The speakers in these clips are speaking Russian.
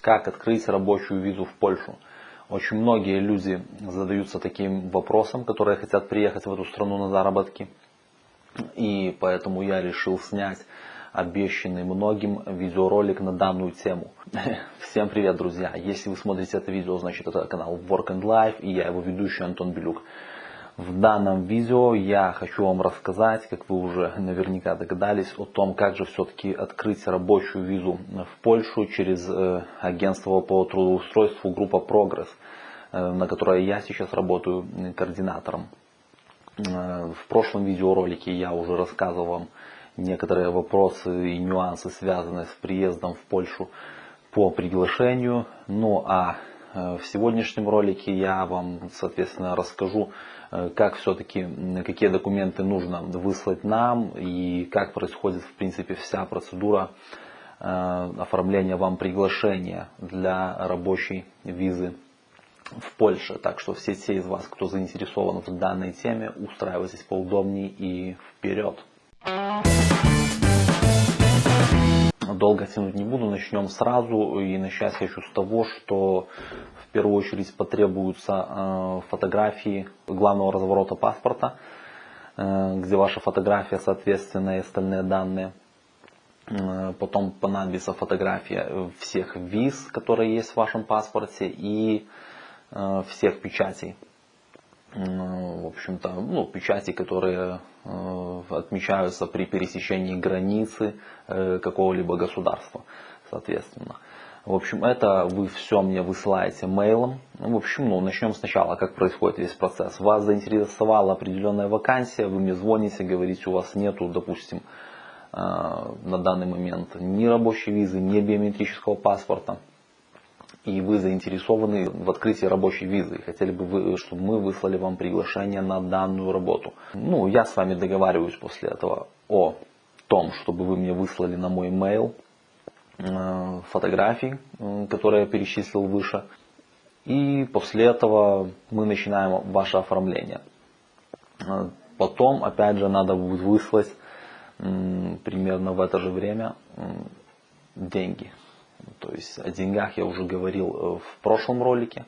Как открыть рабочую визу в Польшу? Очень многие люди задаются таким вопросом, которые хотят приехать в эту страну на заработки. И поэтому я решил снять обещанный многим видеоролик на данную тему. Всем привет, друзья! Если вы смотрите это видео, значит это канал Work and Life и я его ведущий Антон Белюк. В данном видео я хочу вам рассказать, как вы уже наверняка догадались, о том, как же все-таки открыть рабочую визу в Польшу через э, агентство по трудоустройству группа Прогресс, э, на которой я сейчас работаю координатором. Э, в прошлом видеоролике я уже рассказывал вам некоторые вопросы и нюансы, связанные с приездом в Польшу по приглашению. Ну а в сегодняшнем ролике я вам, соответственно, расскажу Э, как все-таки, какие документы нужно выслать нам и как происходит в принципе вся процедура э, оформления вам приглашения для рабочей визы в Польше. Так что все те из вас, кто заинтересован в данной теме, устраивайтесь поудобнее и вперед. Долго тянуть не буду, начнем сразу. И начать хочу с того, что в первую очередь потребуются э, фотографии главного разворота паспорта, э, где ваша фотография, соответственно, и остальные данные. Э, потом понадобится фотография всех виз, которые есть в вашем паспорте и всех печатей. В общем-то, ну, печати, которые отмечаются при пересечении границы какого-либо государства, соответственно. В общем, это вы все мне высылаете мейлом. Ну, в общем, ну, начнем сначала, как происходит весь процесс. Вас заинтересовала определенная вакансия, вы мне звоните, говорите, у вас нету, допустим, э, на данный момент ни рабочей визы, ни биометрического паспорта. И вы заинтересованы в открытии рабочей визы. И хотели бы, вы, чтобы мы выслали вам приглашение на данную работу. Ну, я с вами договариваюсь после этого о том, чтобы вы мне выслали на мой mail Э, фотографий, э, которые я перечислил выше. И после этого мы начинаем ваше оформление. Э, потом, опять же, надо будет выслать примерно в это же время деньги. То есть о деньгах я уже говорил в прошлом ролике.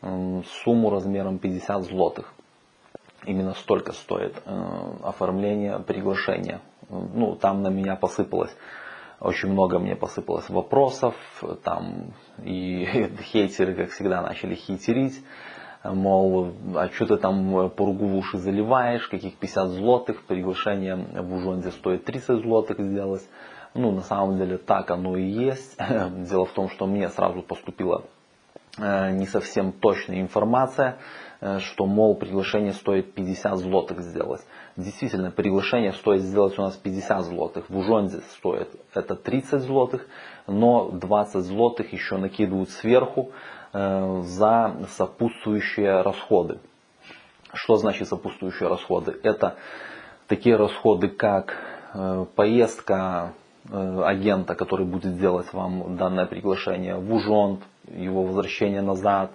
Сумму размером 50 злотых. Именно столько стоит оформление приглашения. Ну, там на меня посыпалось очень много мне посыпалось вопросов, там и хейтеры, как всегда, начали хейтерить, мол, а что ты там пургу в уши заливаешь, каких 50 злотых, приглашение в Ужонде стоит 30 злотых сделать. Ну, на самом деле так оно и есть. Дело в том, что мне сразу поступила э, не совсем точная информация, э, что, мол, приглашение стоит 50 злотых сделать. Действительно, приглашение стоит сделать у нас 50 злотых. В Ужонде стоит это 30 злотых, но 20 злотых еще накидывают сверху э, за сопутствующие расходы. Что значит сопутствующие расходы? Это такие расходы, как поездка агента, который будет делать вам данное приглашение в Ужонд, его возвращение назад,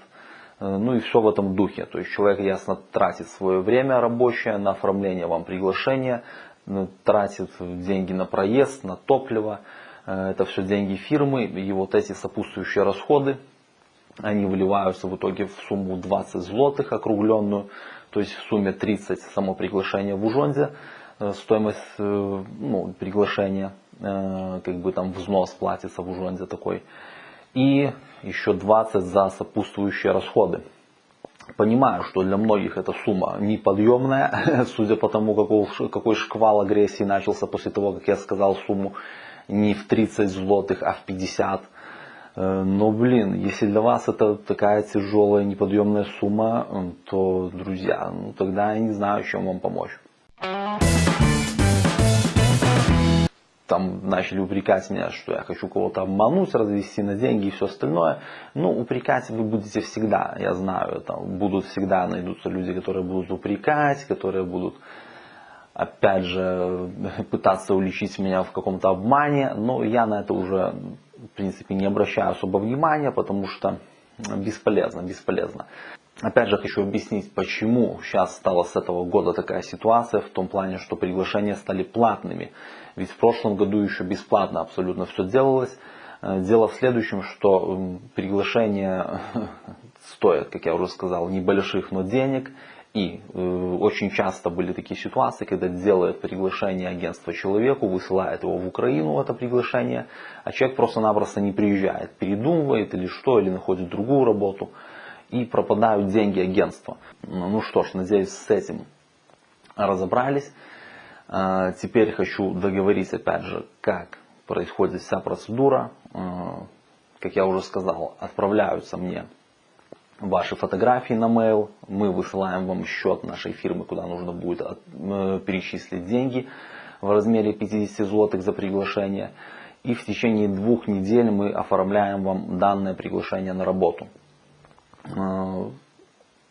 Э, ну и все в этом духе. То есть человек ясно тратит свое время рабочее на оформление вам приглашения, ну, тратит деньги на проезд, на топливо. Э, это все деньги фирмы. И вот эти сопутствующие расходы, они выливаются в итоге в сумму 20 злотых округленную. То есть в сумме 30 само приглашение в Ужонде. Э, стоимость ну, приглашения, как бы там взнос платится в Ужонде такой и еще 20 за сопутствующие расходы. Понимаю, что для многих эта сумма неподъемная, судя по тому, какой, какой шквал агрессии начался после того, как я сказал сумму не в 30 злотых, а в 50. Э, но, блин, если для вас это такая тяжелая, неподъемная сумма, то, друзья, ну, тогда я не знаю, чем вам помочь. Там начали упрекать меня, что я хочу кого-то обмануть, развести на деньги и все остальное. Ну, упрекать вы будете всегда, я знаю, там будут всегда найдутся люди, которые будут упрекать, которые будут, опять же, пытаться уличить меня в каком-то обмане, но я на это уже, в принципе, не обращаю особо внимания, потому что бесполезно, бесполезно. Опять же хочу объяснить, почему сейчас стала с этого года такая ситуация, в том плане, что приглашения стали платными. Ведь в прошлом году еще бесплатно абсолютно все делалось. Дело в следующем, что приглашение стоит, как я уже сказал, небольших, но денег. И э, очень часто были такие ситуации, когда делает приглашение агентства человеку, высылает его в Украину, это приглашение, а человек просто-напросто не приезжает, передумывает или что, или находит другую работу, и пропадают деньги агентства. Ну что ж, надеюсь, с этим разобрались. А, теперь хочу договориться опять же, как происходит вся процедура. А, как я уже сказал, отправляются мне ваши фотографии на mail, мы высылаем вам счет нашей фирмы, куда нужно будет э, перечислить деньги в размере 50 злотых за приглашение. И в течение двух недель мы оформляем вам данное приглашение на работу. Э,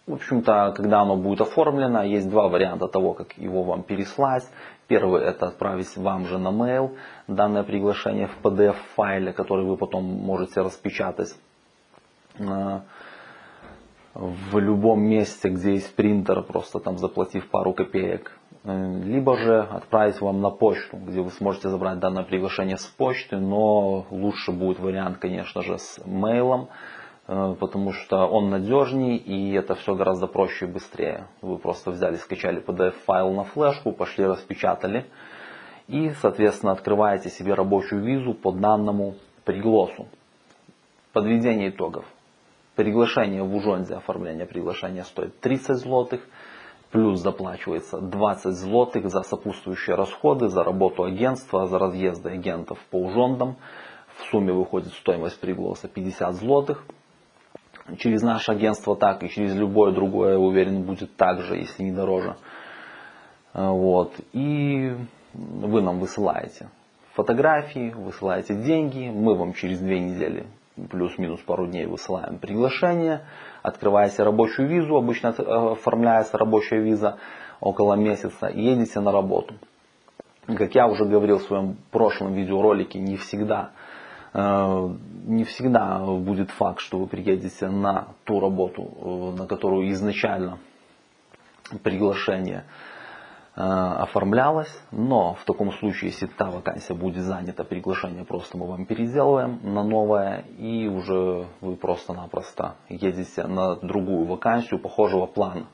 в общем-то, когда оно будет оформлено, есть два варианта того, как его вам переслать. Первый это отправить вам же на mail данное приглашение в PDF файле, который вы потом можете распечатать э, в любом месте, где есть принтер, просто там заплатив пару копеек. Э, либо же отправить вам на почту, где вы сможете забрать данное приглашение с почты, но лучше будет вариант, конечно же, с мейлом, потому что он надежней и это все гораздо проще и быстрее. Вы просто взяли, скачали PDF-файл на флешку, пошли распечатали и, соответственно, открываете себе рабочую визу по данному пригласу. Подведение итогов. Приглашение в Ужонзе, оформление приглашения стоит 30 злотых, плюс заплачивается 20 злотых за сопутствующие расходы, за работу агентства, за разъезды агентов по Ужондам. В сумме выходит стоимость пригласа 50 злотых. Через наше агентство так и через любое другое, я уверен, будет так же, если не дороже. Вот. И вы нам высылаете фотографии, высылаете деньги, мы вам через две недели плюс-минус пару дней высылаем приглашение, открываете рабочую визу, обычно оформляется рабочая виза около месяца, и едете на работу. Как я уже говорил в своем прошлом видеоролике, не всегда, э, не всегда будет факт, что вы приедете на ту работу, э, на которую изначально приглашение Э, оформлялась, но в таком случае, если та вакансия будет занята, приглашение просто мы вам переделываем на новое, и уже вы просто-напросто едете на другую вакансию похожего плана.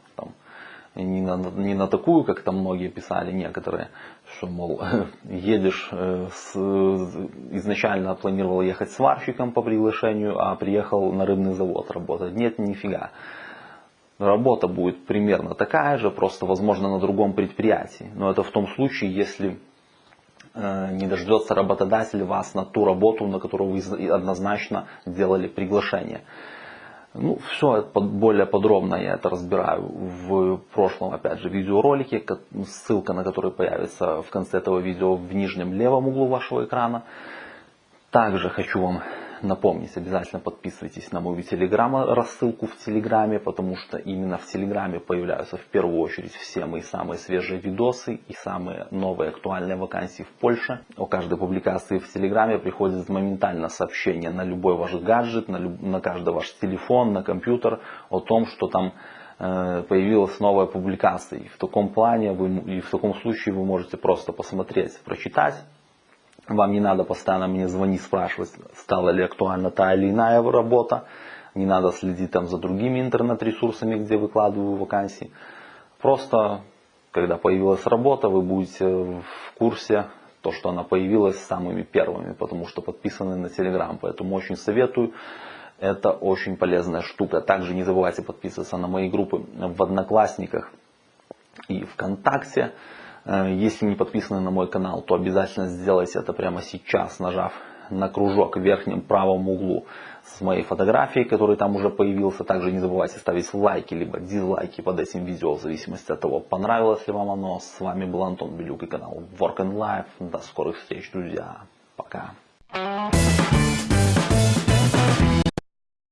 Не, на, не на такую, как там многие писали некоторые, что, мол, едешь, э, с, изначально планировал ехать сварщиком по приглашению, а приехал на рыбный завод работать. Нет, нифига работа будет примерно такая же, просто возможно на другом предприятии. Но это в том случае, если э, не дождется работодатель вас на ту работу, на которую вы однозначно делали приглашение. Ну, все более подробно я это разбираю в прошлом, опять же, видеоролике, ссылка на который появится в конце этого видео в нижнем левом углу вашего экрана. Также хочу вам напомнить, обязательно подписывайтесь на мою телеграм, рассылку в телеграме, потому что именно в телеграме появляются в первую очередь все мои самые свежие видосы и самые новые актуальные вакансии в Польше. О каждой публикации в телеграме приходит моментально сообщение на любой ваш гаджет, на, люб... на каждый ваш телефон, на компьютер о том, что там э, появилась новая публикация. И в таком плане вы, и в таком случае вы можете просто посмотреть, прочитать вам не надо постоянно мне звонить, спрашивать, стала ли актуальна та или иная работа. Не надо следить там за другими интернет-ресурсами, где выкладываю вакансии. Просто, когда появилась работа, вы будете в курсе, то, что она появилась самыми первыми, потому что подписаны на Telegram. Поэтому очень советую. Это очень полезная штука. Также не забывайте подписываться на мои группы в Одноклассниках и ВКонтакте. Э, если не подписаны на мой канал, то обязательно сделайте это прямо сейчас, нажав на кружок в верхнем правом углу с моей фотографией, который там уже появился. Также не забывайте ставить лайки либо дизлайки под этим видео, в зависимости от того, понравилось ли вам оно. С вами был Антон Белюк и канал Work and Life. До скорых встреч, друзья. Пока.